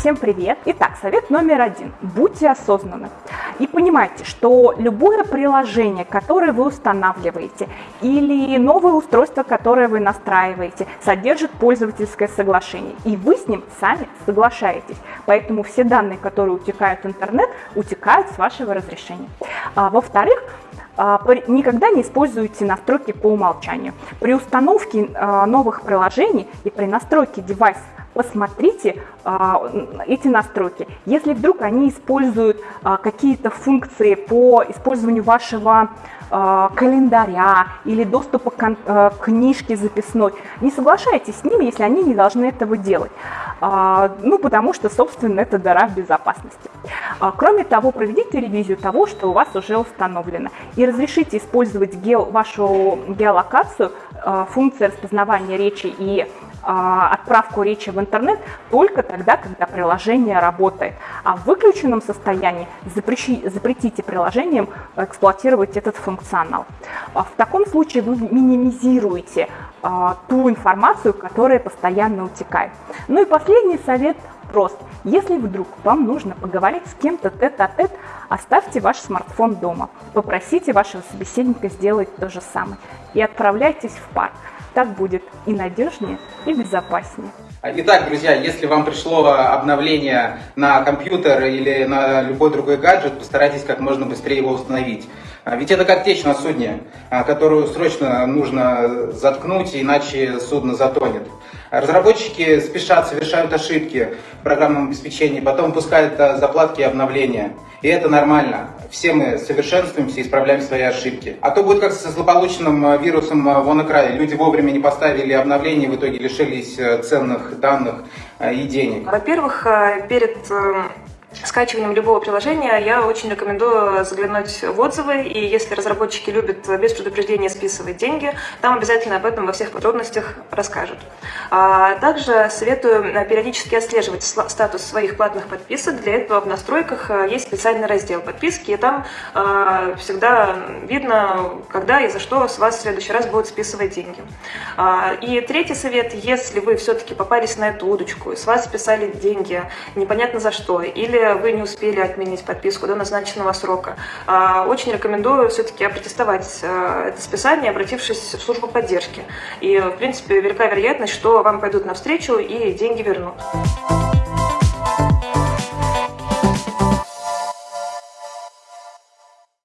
Всем привет! Итак, совет номер один. Будьте осознанны и понимайте, что любое приложение, которое вы устанавливаете или новое устройство, которое вы настраиваете, содержит пользовательское соглашение, и вы с ним сами соглашаетесь. Поэтому все данные, которые утекают в интернет, утекают с вашего разрешения. А, Во-вторых, а, никогда не используйте настройки по умолчанию. При установке а, новых приложений и при настройке девайса посмотрите а, эти настройки. Если вдруг они используют а, какие-то функции по использованию вашего а, календаря или доступа к книжке записной, не соглашайтесь с ними, если они не должны этого делать. Ну, потому что, собственно, это дыра в безопасности. Кроме того, проведите ревизию того, что у вас уже установлено. И разрешите использовать гео, вашу геолокацию, функции распознавания речи и отправку речи в интернет только тогда, когда приложение работает. А в выключенном состоянии запрещи, запретите приложениям эксплуатировать этот функционал. А в таком случае вы минимизируете а, ту информацию, которая постоянно утекает. Ну и последний совет прост. Если вдруг вам нужно поговорить с кем-то тет-а-тет, оставьте ваш смартфон дома, попросите вашего собеседника сделать то же самое и отправляйтесь в парк. Так будет и надежнее, и безопаснее. Итак, друзья, если вам пришло обновление на компьютер или на любой другой гаджет, постарайтесь как можно быстрее его установить. А ведь это как течь на судне, а, которую срочно нужно заткнуть, иначе судно затонет. Разработчики спешат, совершают ошибки в программном обеспечении, потом пускают заплатки и обновления. И это нормально. Все мы совершенствуемся и исправляем свои ошибки. А то будет как со злополучным вирусом WannaCry. Люди вовремя не поставили обновление, в итоге лишились ценных данных и денег. Во-первых, перед скачиванием любого приложения я очень рекомендую заглянуть в отзывы, и если разработчики любят без предупреждения списывать деньги, там обязательно об этом во всех подробностях расскажут. А также советую периодически отслеживать статус своих платных подписок. Для этого в настройках э, есть специальный раздел подписки, и там э, всегда видно, когда и за что с вас в следующий раз будут списывать деньги. А, и третий совет, если вы все-таки попались на эту удочку, с вас списали деньги непонятно за что, или вы не успели отменить подписку до назначенного срока, а, очень рекомендую все-таки опротестовать а, это списание, обратившись в службу поддержки. И, в принципе, велика вероятность, что вам пойдут навстречу и деньги вернут.